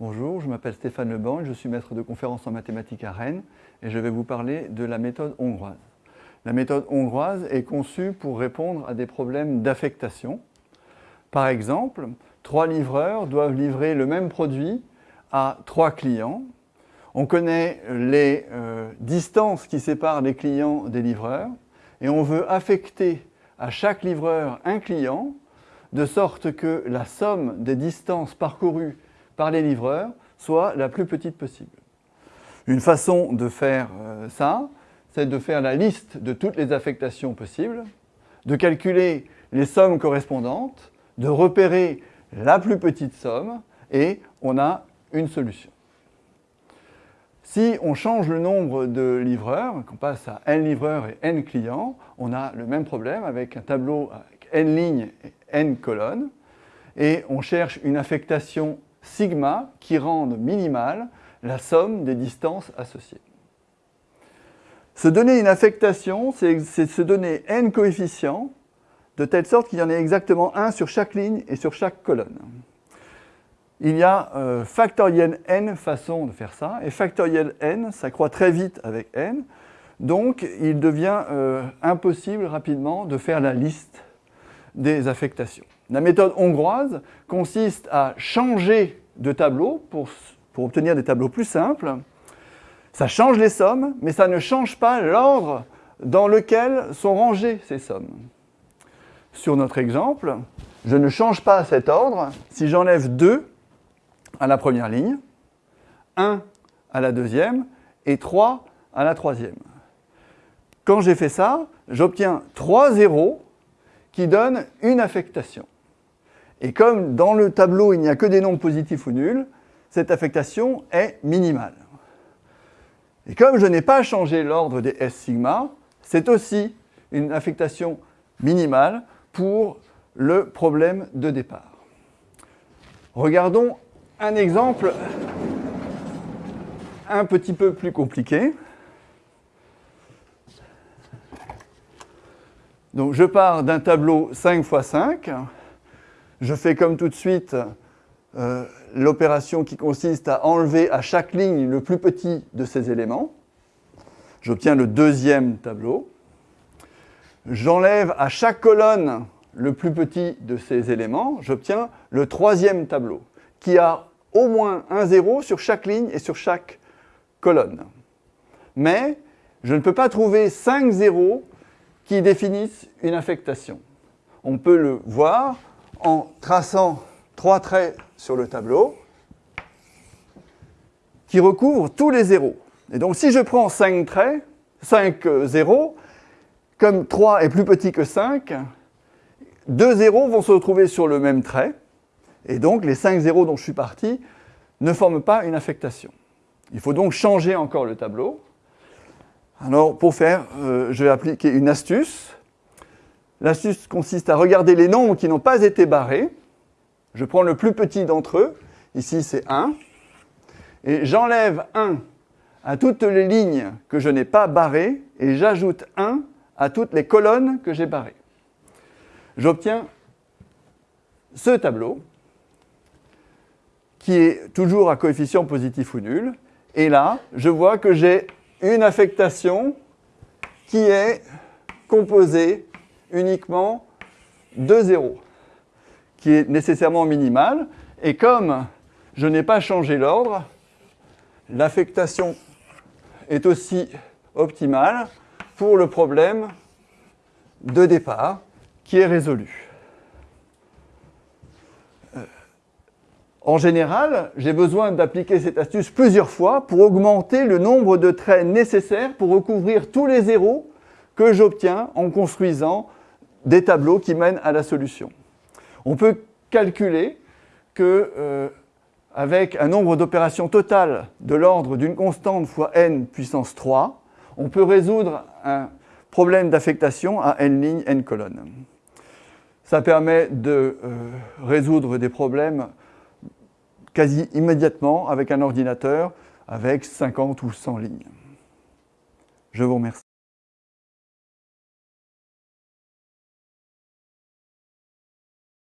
m'appelle Stéphane Leban, je suis maître de conférence en mathématiques à Rennes et je vais vous parler de la méthode hongroise. La méthode hongroise est conçue pour répondre à des problèmes d'affectation. Par exemple, trois livreurs doivent livrer le même produit à trois clients. On connaît les euh, distances qui séparent les clients des livreurs et on veut affecter à chaque livreur un client de sorte que la somme des distances parcourues par les livreurs soit la plus petite possible. Une façon de faire euh, ça, c'est de faire la liste de toutes les affectations possibles, de calculer les sommes correspondantes, de repérer la plus petite somme et on a une solution. Si on change le nombre de livreurs, qu'on passe à n livreurs et n clients, on a le même problème avec un tableau avec n lignes et n colonnes et on cherche une affectation sigma qui rende minimale la somme des distances associées. Se donner une affectation, c'est se donner n coefficients de telle sorte qu'il y en ait exactement un sur chaque ligne et sur chaque colonne. Il y a euh, factoriel n façons de faire ça, et factoriel n, ça croît très vite avec n, donc il devient euh, impossible rapidement de faire la liste des affectations. La méthode hongroise consiste à changer de tableau pour, obtenir des tableaux plus simples. Ça change les sommes, mais ça ne change pas l'ordre dans lequel sont rangées ces sommes. Sur notre exemple, je ne change pas cet ordre si j'enlève 2 à la première ligne, 1 à la deuxième et 3 à la troisième. Quand j'ai fait ça, j'obtiens 3 zéros qui donnent une affectation. Et comme dans le tableau, il n'y a que des nombres positifs ou nuls, cette affectation est minimale. Et comme je n'ai pas changé l'ordre des S sigma, c'est aussi une affectation minimale pour le problème de départ. Regardons un exemple un petit peu plus compliqué. Donc je pars d'un tableau 5 x 5. Je fais comme tout de suite euh, l'opération qui consiste à enlever à chaque ligne le plus petit de ces éléments. J'obtiens le deuxième tableau. J'enlève à chaque colonne le plus petit de ces éléments. J'obtiens le troisième tableau, qui a au moins un zéro sur chaque ligne et sur chaque colonne. Mais je ne peux pas trouver 5 zéros qui définissent une affectation. On peut le voir en traçant trois traits sur le tableau qui recouvrent tous les zéros. Et donc si je prends 5 traits, 5 zéros, comme 3 est plus petit que 5, deux zéros vont se retrouver sur le même trait, et donc les 5 zéros dont je suis parti ne forment pas une affectation. Il faut donc changer encore le tableau. Alors, pour faire, euh, je vais appliquer une astuce. L'astuce consiste à regarder les nombres qui n'ont pas été barrés. Je prends le plus petit d'entre eux. Ici, c'est 1. Et j'enlève 1 à toutes les lignes que je n'ai pas barrées et j'ajoute 1 à toutes les colonnes que j'ai barrées. J'obtiens ce tableau qui est toujours à coefficient positif ou nul. Et là, je vois que j'ai une affectation qui est composée uniquement de zéros, qui est nécessairement minimale. Et comme je n'ai pas changé l'ordre, l'affectation est aussi optimale pour le problème de départ qui est résolu. En général, j'ai besoin d'appliquer cette astuce plusieurs fois pour augmenter le nombre de traits nécessaires pour recouvrir tous les zéros que j'obtiens en construisant des tableaux qui mènent à la solution. On peut calculer que euh, avec un nombre d'opérations totales de l'ordre d'une constante fois n puissance 3, on peut résoudre un problème d'affectation à n lignes, n colonnes. Ça permet de euh, résoudre des problèmes quasi immédiatement avec un ordinateur avec 50 ou 100 lignes. Je vous remercie.